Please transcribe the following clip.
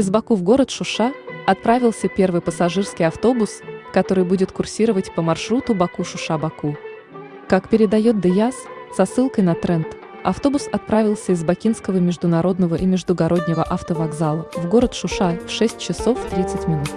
Из Баку в город Шуша отправился первый пассажирский автобус, который будет курсировать по маршруту Баку-Шуша-Баку. Как передает ДЯС, со ссылкой на тренд, автобус отправился из Бакинского международного и междугороднего автовокзала в город Шуша в 6 часов 30 минут.